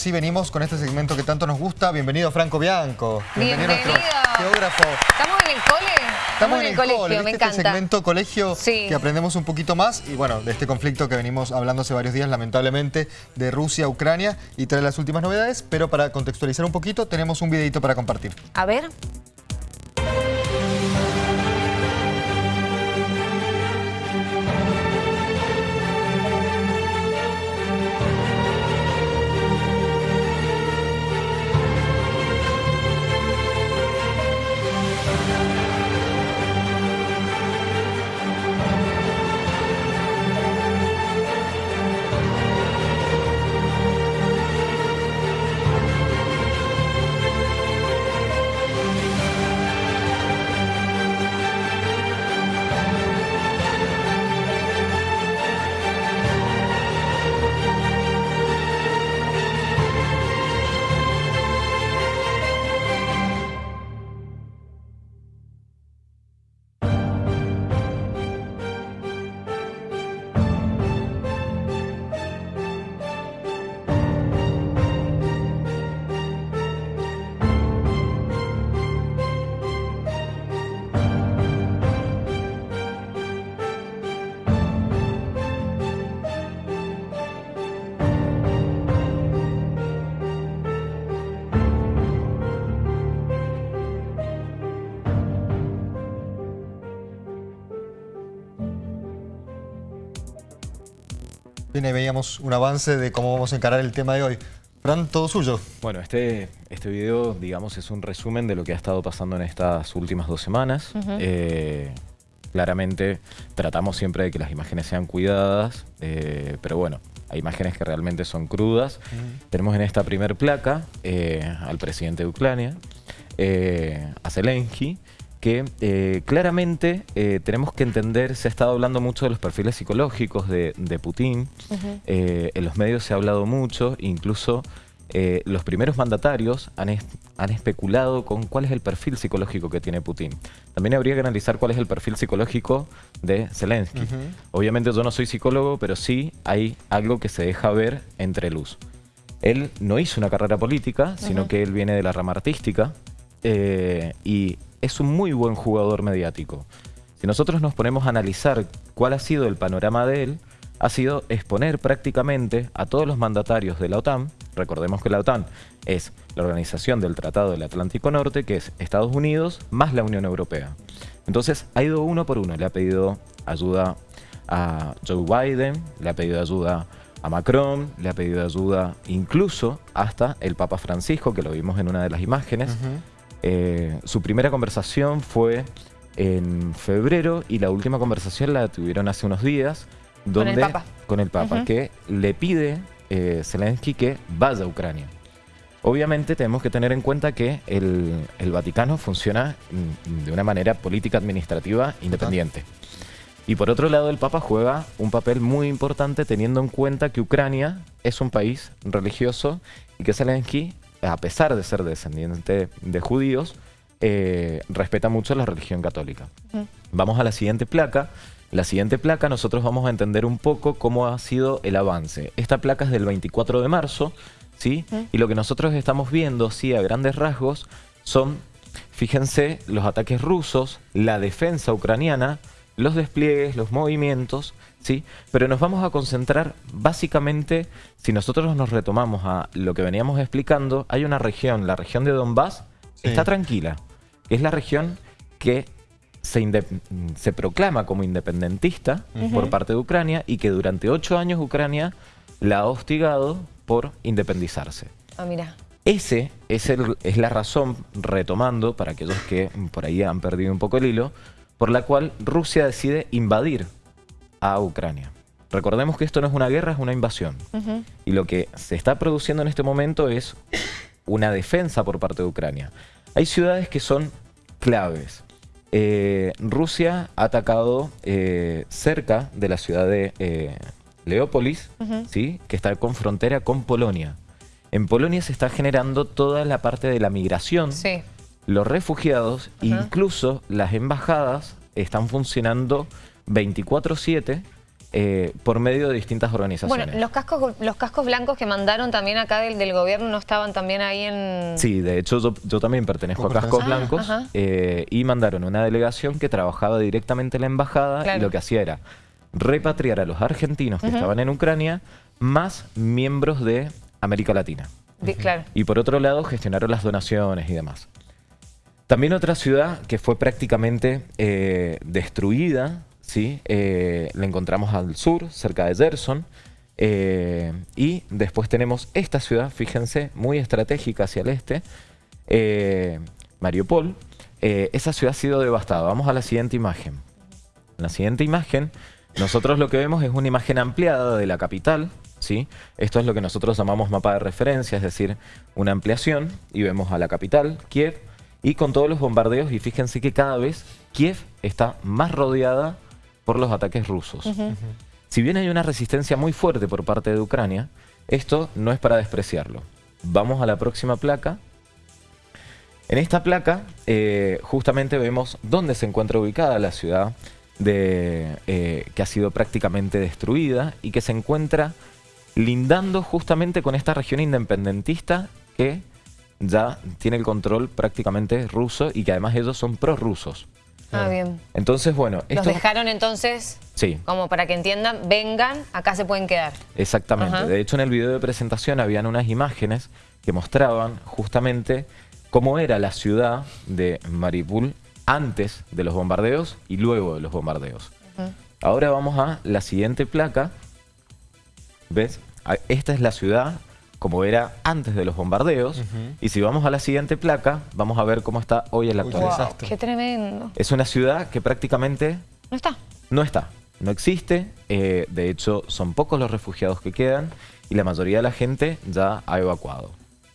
sí venimos con este segmento que tanto nos gusta. Bienvenido Franco Bianco. Bienvenido. geógrafo. ¿Estamos en el cole? Estamos en el, colegio, cole, me ¿viste? encanta. Este segmento colegio Sí. que aprendemos un poquito más y bueno, de este conflicto que venimos hablando hace varios días, lamentablemente, de Rusia Ucrania y trae las últimas novedades, pero para contextualizar un poquito, tenemos un videito para compartir. A ver. Ahí veíamos un avance de cómo vamos a encarar el tema de hoy. Fran, todo suyo. Bueno, este, este video, digamos, es un resumen de lo que ha estado pasando en estas últimas dos semanas. Eh, claramente tratamos siempre de que las imágenes sean cuidadas, eh, pero bueno, hay imágenes que realmente son crudas. Tenemos en esta primer placa eh, al presidente de Ucrania, eh, a Zelensky, que eh, claramente eh, tenemos que entender, se ha estado hablando mucho de los perfiles psicológicos de, de Putin, Eh, en los medios se ha hablado mucho, incluso los primeros mandatarios han, es- han especulado con cuál es el perfil psicológico que tiene Putin. También habría que analizar cuál es el perfil psicológico de Zelensky. Obviamente yo no soy psicólogo, pero sí hay algo que se deja ver entre luz. Él no hizo una carrera política, sino que él viene de la rama artística y es un muy buen jugador mediático. Si nosotros nos ponemos a analizar cuál ha sido el panorama de él, ha sido exponer prácticamente a todos los mandatarios de la OTAN, recordemos que la OTAN es la organización del Tratado del Atlántico Norte, que es Estados Unidos más la Unión Europea. Entonces ha ido uno por uno, le ha pedido ayuda a Joe Biden, le ha pedido ayuda a Macron, le ha pedido ayuda incluso hasta el Papa Francisco, que lo vimos en una de las imágenes. Eh, su primera conversación fue en febrero y la última conversación la tuvieron hace unos días. el Donde, Papa. Con el Papa, que le pide eh, Zelensky que vaya a Ucrania. Obviamente tenemos que tener en cuenta que el, el Vaticano funciona mm, de una manera política administrativa independiente. Y por otro lado, el Papa juega un papel muy importante teniendo en cuenta que Ucrania es un país religioso y que Zelensky, a pesar de ser descendiente de judíos, eh, respeta mucho la religión católica. Vamos a la siguiente placa. La siguiente placa nosotros vamos a entender un poco cómo ha sido el avance. Esta placa es del 24 de marzo, ¿sí? Y lo que nosotros estamos viendo, sí, a grandes rasgos, son, fíjense, los ataques rusos, la defensa ucraniana, los despliegues, los movimientos, ¿sí? Pero nos vamos a concentrar básicamente, si nosotros nos retomamos a lo que veníamos explicando, hay una región, la región de Donbass, Sí. está tranquila. Es la región que se, se proclama como independentista por parte de Ucrania y que durante ocho años Ucrania la ha hostigado por independizarse. Ah, mira. Ese es, el- es la razón, retomando, para aquellos que por ahí han perdido un poco el hilo, por la cual Rusia decide invadir a Ucrania. Recordemos que esto no es una guerra, es una invasión. Y lo que se está produciendo en este momento es una defensa por parte de Ucrania. Hay ciudades que son claves. Eh, Rusia ha atacado eh, cerca de la ciudad de eh, Leópolis, ¿sí? que está con frontera con Polonia. En Polonia se está generando toda la parte de la migración, Sí. los refugiados, incluso las embajadas están funcionando 24/7 eh, por medio de distintas organizaciones. Bueno, los cascos, los cascos blancos que mandaron también acá del, del gobierno no estaban también ahí en... Sí, de hecho yo, también pertenezco a Cascos Blancos eh, y mandaron una delegación que trabajaba directamente en la embajada y lo que hacía era repatriar a los argentinos que estaban en Ucrania más miembros de América Latina. claro. Y por otro lado gestionaron las donaciones y demás. También otra ciudad que fue prácticamente eh, destruida ¿sí? Eh, la encontramos al sur, cerca de Gerson. Eh, y después tenemos esta ciudad, fíjense, muy estratégica hacia el este, eh, Mariupol. esa ciudad ha sido devastada. Vamos a la siguiente imagen. En la siguiente imagen, nosotros lo que vemos es una imagen ampliada de la capital. ¿sí? Esto es lo que nosotros llamamos mapa de referencia, es decir, una ampliación. Y vemos a la capital, Kiev, y con todos los bombardeos. Y fíjense que cada vez Kiev está más rodeada por los ataques rusos. Si bien hay una resistencia muy fuerte por parte de Ucrania, esto no es para despreciarlo. Vamos a la próxima placa. En esta placa eh, justamente vemos dónde se encuentra ubicada la ciudad de, eh, que ha sido prácticamente destruida y que se encuentra lindando justamente con esta región independentista que ya tiene el control prácticamente ruso y que además ellos son prorrusos. Ah, bien. Entonces, bueno... Los dejaron entonces, sí. como para que entiendan, vengan, acá se pueden quedar. Exactamente. De hecho, en el video de presentación habían unas imágenes que mostraban justamente cómo era la ciudad de Maripul antes de los bombardeos y luego de los bombardeos. Ahora vamos a la siguiente placa. ¿Ves? Esta es la ciudad como era antes de los bombardeos. Y si vamos a la siguiente placa, vamos a ver cómo está hoy en la actualidad. ¡Qué tremendo! Es una ciudad que prácticamente... No está. No está. No existe. Eh, de hecho, son pocos los refugiados que quedan y la mayoría de la gente ya ha evacuado.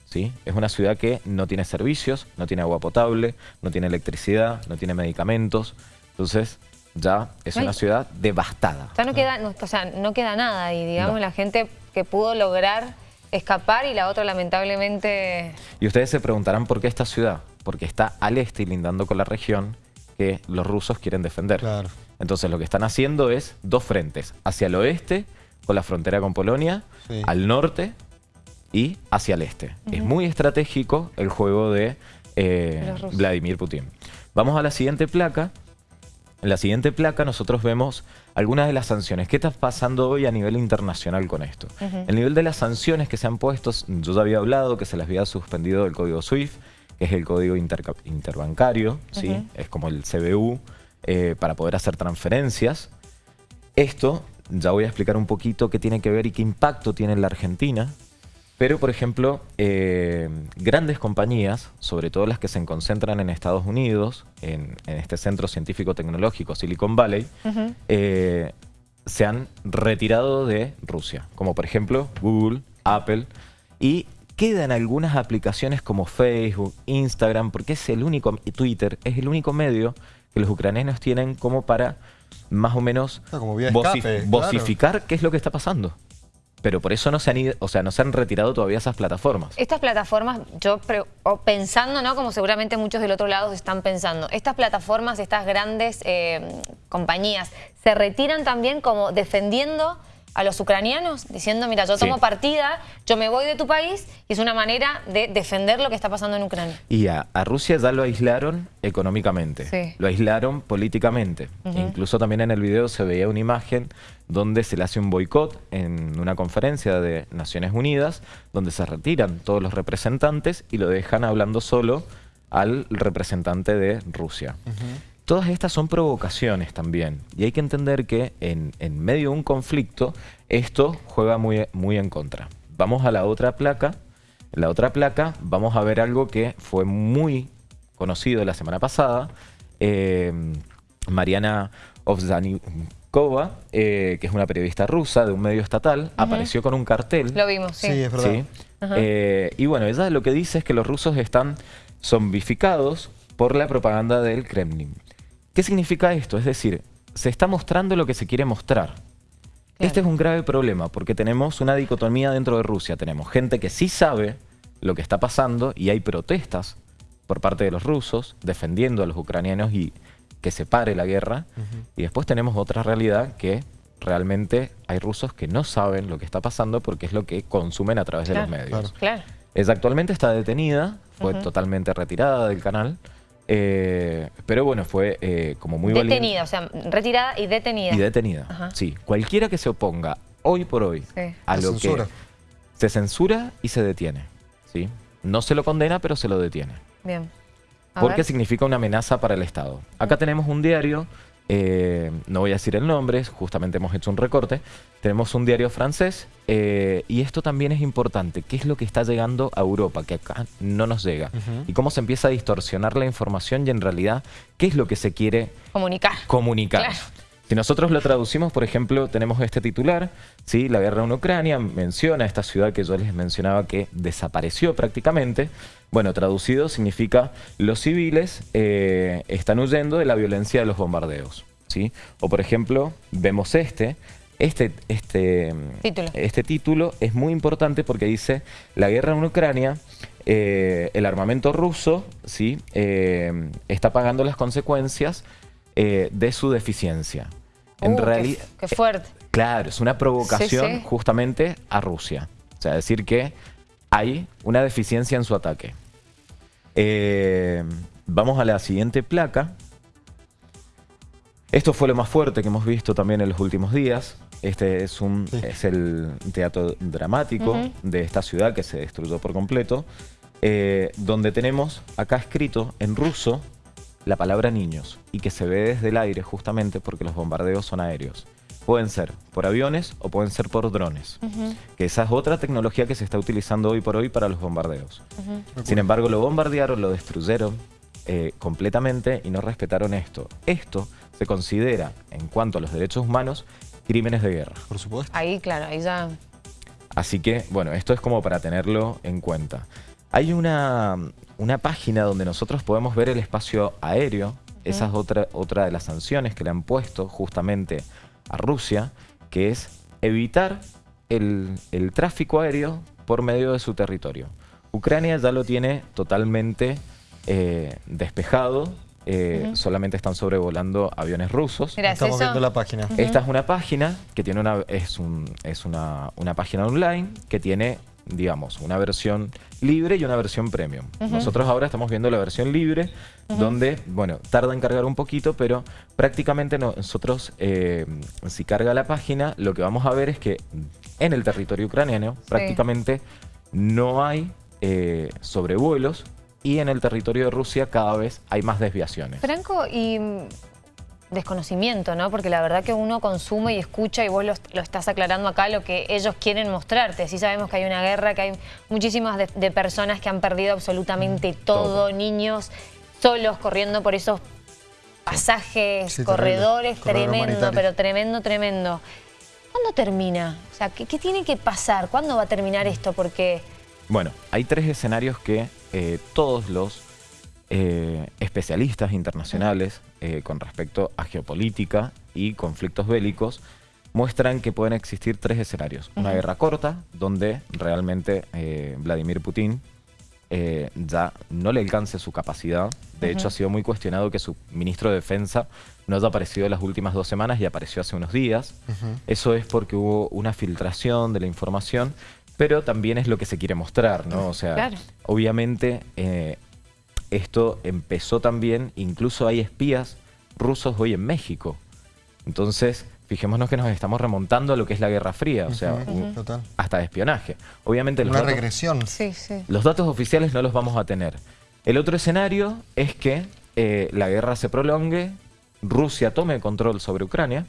¿sí? Es una ciudad que no tiene servicios, no tiene agua potable, no tiene electricidad, no tiene medicamentos. Entonces, ya es una ciudad devastada. Ya no queda, o sea, no queda nada y digamos la gente que pudo lograr escapar y la otra lamentablemente... Y ustedes se preguntarán por qué esta ciudad, porque está al este y lindando con la región que los rusos quieren defender. Entonces lo que están haciendo es dos frentes, hacia el oeste, con la frontera con Polonia, al norte y hacia el este. Es muy estratégico el juego de eh, Vladimir Putin. Vamos a la siguiente placa. En la siguiente placa nosotros vemos algunas de las sanciones. ¿Qué está pasando hoy a nivel internacional con esto? El nivel de las sanciones que se han puesto, yo ya había hablado que se les había suspendido el código SWIFT, que es el código interbancario, ¿sí? es como el CBU, eh, para poder hacer transferencias. Esto, ya voy a explicar un poquito qué tiene que ver y qué impacto tiene en la Argentina, pero, por ejemplo, eh, grandes compañías, sobre todo las que se concentran en Estados Unidos, en, este centro científico-tecnológico Silicon Valley, eh, se han retirado de Rusia, como por ejemplo Google, Apple, y quedan algunas aplicaciones como Facebook, Instagram, porque es el único, Twitter, es el único medio que los ucranianos tienen como para más o menos ah, vocificar qué es lo que está pasando pero por eso no se han ido, o sea, no se han retirado todavía esas plataformas. Estas plataformas, yo pensando, ¿no? Como seguramente muchos del otro lado están pensando, estas plataformas, estas grandes eh, compañías, ¿se retiran también como defendiendo a los ucranianos diciendo, mira, yo tomo partida, yo me voy de tu país y es una manera de defender lo que está pasando en Ucrania. Y a, Rusia ya lo aislaron económicamente, lo aislaron políticamente. Incluso también en el video se veía una imagen donde se le hace un boicot en una conferencia de Naciones Unidas, donde se retiran todos los representantes y lo dejan hablando solo al representante de Rusia. Todas estas son provocaciones también y hay que entender que en, medio de un conflicto esto juega muy, muy en contra. Vamos a la otra placa. En la otra placa vamos a ver algo que fue muy conocido la semana pasada. Eh, Mariana Ovzanikova, eh, que es una periodista rusa de un medio estatal, apareció con un cartel. Lo vimos, sí. Sí, es verdad. Eh, y bueno, ella lo que dice es que los rusos están zombificados por la propaganda del Kremlin. ¿Qué significa esto? Es decir, se está mostrando lo que se quiere mostrar. Este es un grave problema porque tenemos una dicotomía dentro de Rusia. Tenemos gente que sí sabe lo que está pasando y hay protestas por parte de los rusos defendiendo a los ucranianos y que se pare la guerra. Y después tenemos otra realidad que realmente hay rusos que no saben lo que está pasando porque es lo que consumen a través de los medios. Claro. Ella actualmente está detenida, fue totalmente retirada del canal, eh, pero bueno, fue eh, como muy Detenida, o sea, retirada y detenida. Y detenida, sí. Cualquiera que se oponga hoy por hoy a lo que se censura y se detiene, ¿sí? No se lo condena, pero se lo detiene. Bien. Porque significa una amenaza para el Estado. Acá tenemos un diario eh, no voy a decir el nombre, justamente hemos hecho un recorte. Tenemos un diario francés eh, y esto también es importante. ¿Qué es lo que está llegando a Europa? Que acá no nos llega. Y cómo se empieza a distorsionar la información y en realidad, ¿qué es lo que se quiere comunicar? Comunicar. Si nosotros lo traducimos, por ejemplo, tenemos este titular, ¿sí? la guerra en Ucrania menciona esta ciudad que yo les mencionaba que desapareció prácticamente. Bueno, traducido significa los civiles eh, están huyendo de la violencia de los bombardeos. ¿sí? O por ejemplo, vemos este, este, este, título. este título es muy importante porque dice la guerra en Ucrania, eh, el armamento ruso ¿sí? Eh, está pagando las consecuencias eh, de su deficiencia. En uh, realidad, qué, fuerte. claro, es una provocación justamente a Rusia. O sea, decir que hay una deficiencia en su ataque. Eh, vamos a la siguiente placa. Esto fue lo más fuerte que hemos visto también en los últimos días. Este es, un, es el teatro dramático de esta ciudad que se destruyó por completo, eh, donde tenemos acá escrito en ruso la palabra niños y que se ve desde el aire justamente porque los bombardeos son aéreos. Pueden ser por aviones o pueden ser por drones, que esa es otra tecnología que se está utilizando hoy por hoy para los bombardeos. Sin embargo, lo bombardearon, lo destruyeron eh, completamente y no respetaron esto. Esto se considera, en cuanto a los derechos humanos, crímenes de guerra. Por supuesto. Ahí, claro, ahí ya... Así que, bueno, esto es como para tenerlo en cuenta. Hay una, una página donde nosotros podemos ver el espacio aéreo. Esa es otra, otra de las sanciones que le han puesto justamente a Rusia, que es evitar el, tráfico aéreo por medio de su territorio. Ucrania ya lo tiene totalmente eh, despejado, eh, solamente están sobrevolando aviones rusos. Estamos viendo la página. Esta es una página que tiene una, es, un, es una, una página online que tiene digamos, una versión libre y una versión premium. Nosotros ahora estamos viendo la versión libre, donde, bueno, tarda en cargar un poquito, pero prácticamente nosotros, eh, si carga la página, lo que vamos a ver es que en el territorio ucraniano prácticamente no hay eh, sobrevuelos y en el territorio de Rusia cada vez hay más desviaciones. Franco, y desconocimiento, ¿no? Porque la verdad que uno consume y escucha y vos lo, estás aclarando acá lo que ellos quieren mostrarte. Sí sabemos que hay una guerra, que hay muchísimas de, personas que han perdido absolutamente mm, todo, niños solos corriendo por esos pasajes, corredores, tremendo, pero tremendo, tremendo. ¿Cuándo termina? O sea, ¿qué, tiene que pasar? ¿Cuándo va a terminar esto? Porque... Bueno, hay tres escenarios que eh, todos los eh, especialistas internacionales eh, con respecto a geopolítica y conflictos bélicos muestran que pueden existir tres escenarios. Una guerra corta, donde realmente eh, Vladimir Putin ya no le alcance su capacidad. De hecho, ha sido muy cuestionado que su ministro de Defensa no haya aparecido en las últimas dos semanas y apareció hace unos días. Eso es porque hubo una filtración de la información, pero también es lo que se quiere mostrar, ¿no? O sea, obviamente esto empezó también, incluso hay espías rusos hoy en México. Entonces, fijémonos que nos estamos remontando a lo que es la Guerra Fría, o sea, hasta de espionaje. Obviamente Una regresión. Sí, sí. Los datos oficiales no los vamos a tener. El otro escenario es que eh, la guerra se prolongue, Rusia tome control sobre Ucrania,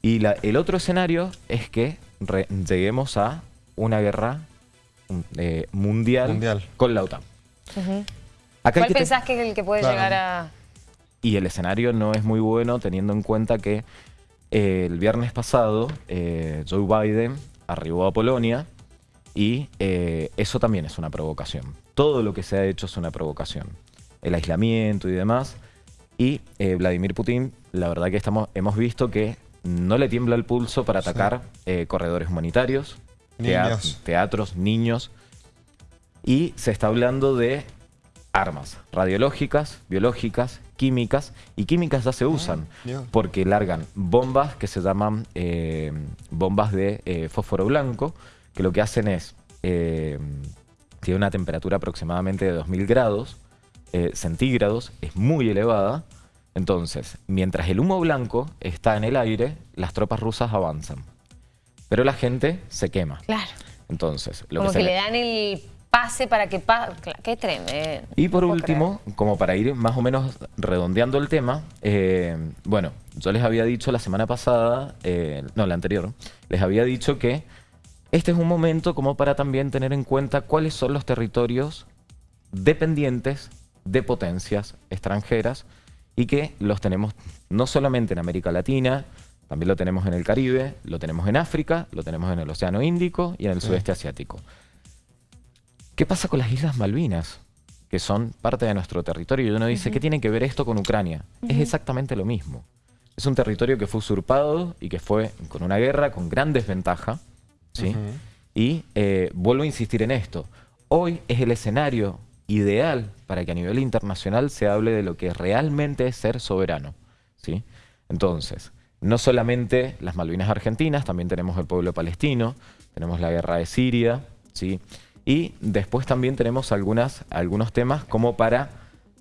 y el otro escenario es que lleguemos a una guerra eh, mundial, con la OTAN. ¿Cuál pensás que es el que puede llegar a...? Y el escenario no es muy bueno teniendo en cuenta que eh, el viernes pasado eh, Joe Biden arribó a Polonia y eh, eso también es una provocación. Todo lo que se ha hecho es una provocación. El aislamiento y demás. Y Vladimir Putin, la verdad que estamos, hemos visto que no le tiembla el pulso para atacar corredores humanitarios, teatros, niños. Y se está hablando de armas radiológicas, biológicas, químicas, y químicas ya se usan, Dios. porque largan bombas que se llaman eh, bombas de eh, fósforo blanco, que lo que hacen es, eh, tiene una temperatura aproximadamente de 2000 grados eh, centígrados, es muy elevada, entonces, mientras el humo blanco está en el aire, las tropas rusas avanzan, pero la gente se quema. Claro. Entonces, lo Como que que, se le dan el pase para que pase. Qué tremendo. Y por No último, como para ir más o menos redondeando el tema, eh, bueno, yo les había dicho la semana pasada, eh, no, la anterior, les había dicho que este es un momento como para también tener en cuenta cuáles son los territorios dependientes de potencias extranjeras y que los tenemos no solamente en América Latina, también lo tenemos en el Caribe, lo tenemos en África, lo tenemos en el Océano Índico y en el sudeste asiático. ¿Qué pasa con las Islas Malvinas? Que son parte de nuestro territorio. Y uno dice, ¿qué tiene que ver esto con Ucrania? Es exactamente lo mismo. Es un territorio que fue usurpado y que fue con una guerra con gran desventaja. ¿sí? Y eh, vuelvo a insistir en esto. Hoy es el escenario ideal para que a nivel internacional se hable de lo que realmente es ser soberano. ¿sí? Entonces, no solamente las Malvinas argentinas, también tenemos el pueblo palestino, tenemos la guerra de Siria, ¿sí? Y después también tenemos algunas, algunos temas como para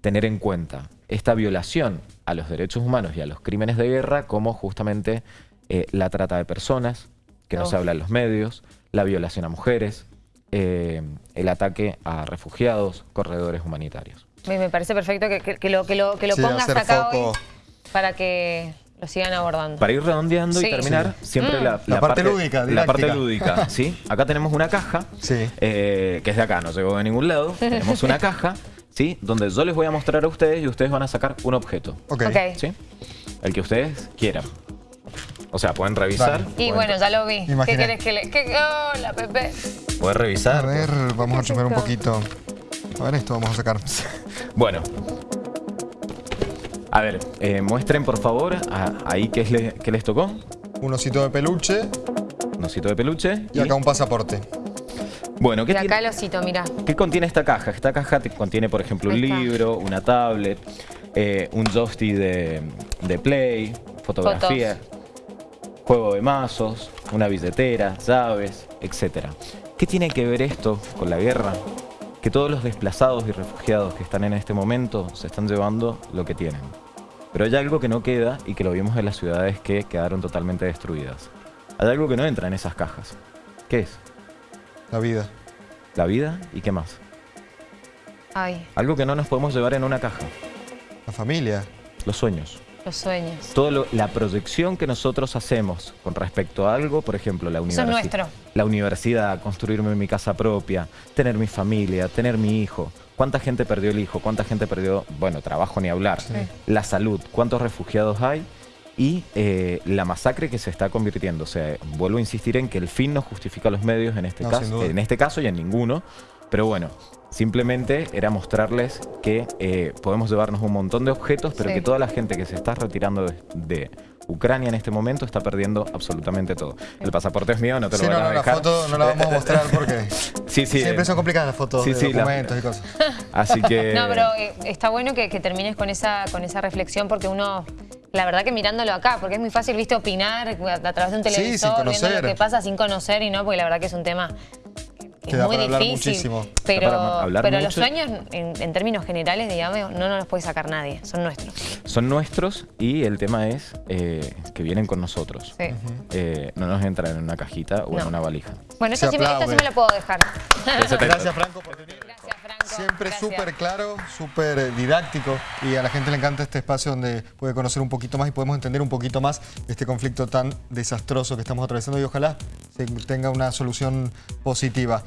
tener en cuenta esta violación a los derechos humanos y a los crímenes de guerra, como justamente eh, la trata de personas, que no se habla en los medios, la violación a mujeres, eh, el ataque a refugiados, corredores humanitarios. Me, me parece perfecto que, que- que lo, que lo, que lo Sí, pongas hacer acá foco. hoy para que lo sigan abordando. Para ir redondeando Sí. y terminar, siempre Mm. la, La parte lúdica, La parte didáctica. lúdica, ¿sí? Acá tenemos una caja, Sí. eh, que es de acá, no llegó de ningún lado. tenemos una caja, ¿sí? Donde yo les voy a mostrar a ustedes y ustedes van a sacar un objeto, Ok. Ok. ¿sí? El que ustedes quieran. O sea, pueden revisar. Y pueden- bueno, ya lo vi. ¿Qué Imaginé. querés que le.? ¿Qué? Hola, Pepe. Pueden revisar. A ver, vamos a ¿Qué chupar un poquito. A ver, esto vamos a sacar. Bueno. A ver, eh, muestren por favor a- ahí qué, es le- qué les tocó. Un osito de peluche Un osito de peluche. y acá un pasaporte. Bueno, ¿qué Y acá tiene? el osito, mira. ¿Qué contiene esta caja? Esta caja te- contiene, por ejemplo, un libro, una tablet, eh, un joystick de, de play, fotografía, juego de mazos, una billetera, llaves, etc. ¿Qué tiene que ver esto con la guerra? Que todos los desplazados y refugiados que están en este momento se están llevando lo que tienen. Pero hay algo que no queda y que lo vimos en las ciudades que quedaron totalmente destruidas. Hay algo que no entra en esas cajas. ¿Qué es? La vida. La vida y qué más. Ay, Algo que no nos podemos llevar en una caja. La familia. Los sueños. Los sueños. Todo la proyección que nosotros hacemos con respecto a algo, por ejemplo, la Eso es universidad. nuestro. La universidad, construirme mi casa propia, tener mi familia, tener mi hijo. ¿Cuánta gente perdió el hijo? ¿Cuánta gente perdió, bueno, trabajo ni hablar? La salud. ¿Cuántos refugiados hay? Y eh, la masacre que se está convirtiendo. O sea, vuelvo a insistir en que el fin no justifica los medios en este, No, caso, en este caso y en ninguno. Pero bueno, simplemente era mostrarles que eh, podemos llevarnos un montón de objetos, pero Sí. que toda la gente que se está retirando de, de Ucrania en este momento está perdiendo absolutamente todo. El pasaporte es mío, no te Sí, lo no, voy a no, la dejar. foto no la vamos a mostrar porque Sí, sí. siempre eh, son complicadas las fotos sí, de sí, la- documentos y cosas. Así que... No, pero eh, está bueno que, que termines con esa, con esa reflexión porque uno, la verdad que mirándolo acá, porque es muy fácil, viste, opinar a, a través de un televisor, viendo lo que pasa sin conocer y no, porque la verdad que es un tema que Que es muy para hablar difícil. muchísimo. Pero, para hablar pero los sueños, en, en términos generales, digamos, no nos los puede sacar nadie, son nuestros. Son nuestros y el tema es eh, que vienen con nosotros. Sí. Eh, no nos entran en una cajita o en una valija. Bueno, esta sí, me, esta sí me la puedo dejar. Gracias, Franco, por venir. Franco. Siempre súper claro, súper eh, didáctico y a la gente le encanta este espacio donde puede conocer un poquito más y podemos entender un poquito más este conflicto tan desastroso que estamos atravesando y ojalá se tenga una solución positiva.